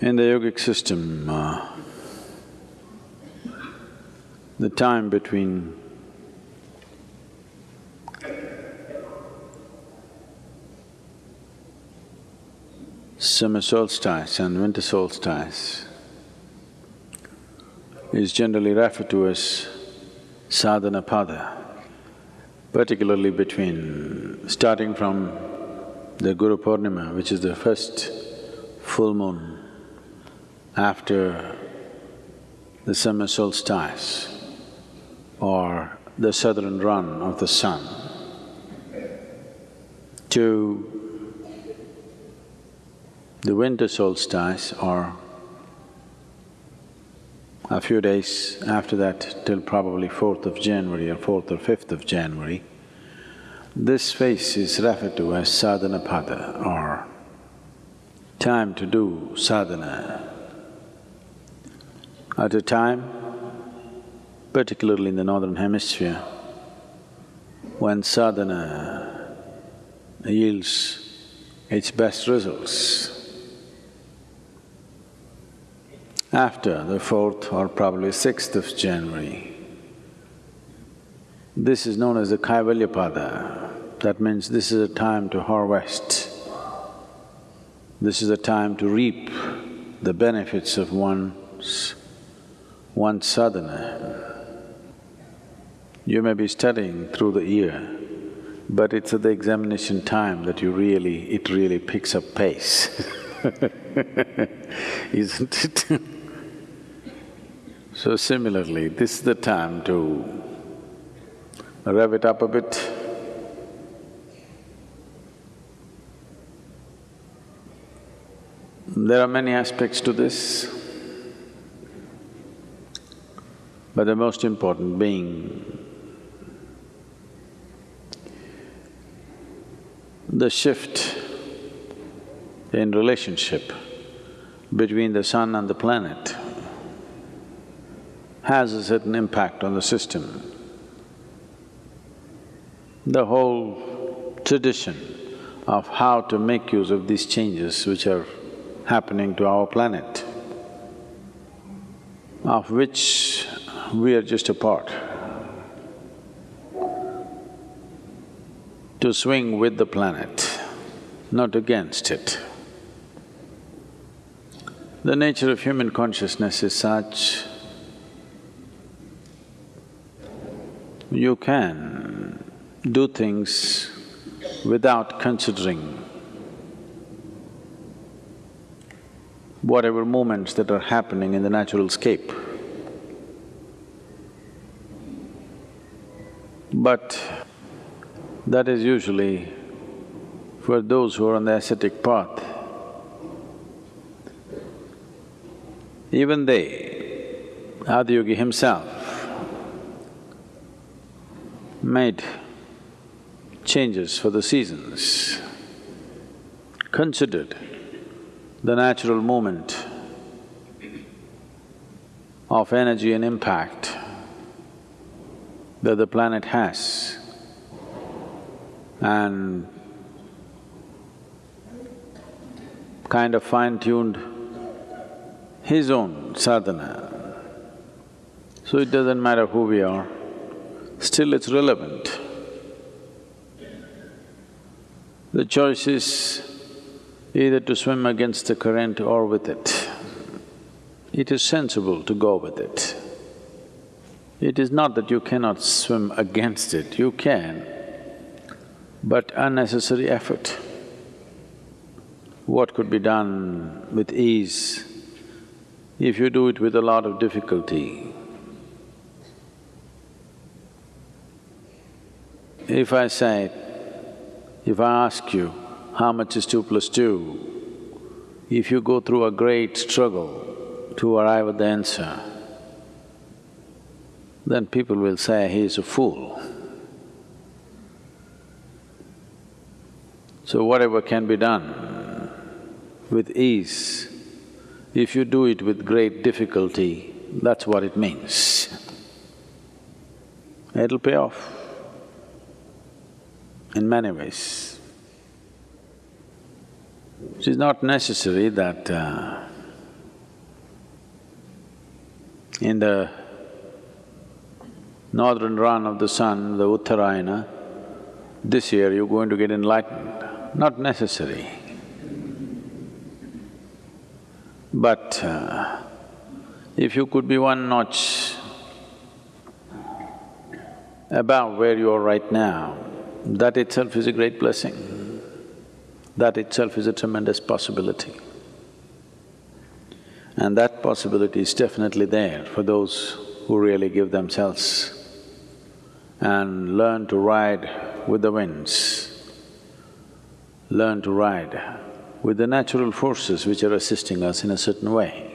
In the yogic system, uh, the time between summer solstice and winter solstice is generally referred to as sadhana pada, particularly between… starting from the Guru Purnima, which is the first full moon after the summer solstice or the southern run of the sun to the winter solstice or a few days after that till probably 4th of January or 4th or 5th of January, this phase is referred to as sadhana pada or time to do sadhana. At a time, particularly in the northern hemisphere, when sadhana yields its best results, after the fourth or probably sixth of January. This is known as the Kaivalyapada. That means this is a time to harvest. This is a time to reap the benefits of one's… one's sadhana. You may be studying through the year, but it's at the examination time that you really… it really picks up pace isn't it? So similarly, this is the time to rev it up a bit. There are many aspects to this, but the most important being the shift in relationship between the sun and the planet has a certain impact on the system. The whole tradition of how to make use of these changes which are happening to our planet, of which we are just a part. To swing with the planet, not against it. The nature of human consciousness is such you can do things without considering whatever movements that are happening in the natural scape. But that is usually for those who are on the ascetic path. Even they, Adiyogi himself, made changes for the seasons, considered the natural movement of energy and impact that the planet has and kind of fine-tuned his own sadhana. So it doesn't matter who we are, still it's relevant. The choice is either to swim against the current or with it. It is sensible to go with it. It is not that you cannot swim against it, you can, but unnecessary effort. What could be done with ease, if you do it with a lot of difficulty, If I say, if I ask you, how much is two plus two? If you go through a great struggle to arrive at the answer, then people will say he is a fool. So whatever can be done with ease, if you do it with great difficulty, that's what it means. It'll pay off in many ways. It is not necessary that uh, In the northern run of the sun, the Uttarayana, this year you're going to get enlightened. Not necessary. But uh, if you could be one notch above where you are right now, that itself is a great blessing. That itself is a tremendous possibility. And that possibility is definitely there for those who really give themselves and learn to ride with the winds, learn to ride with the natural forces which are assisting us in a certain way.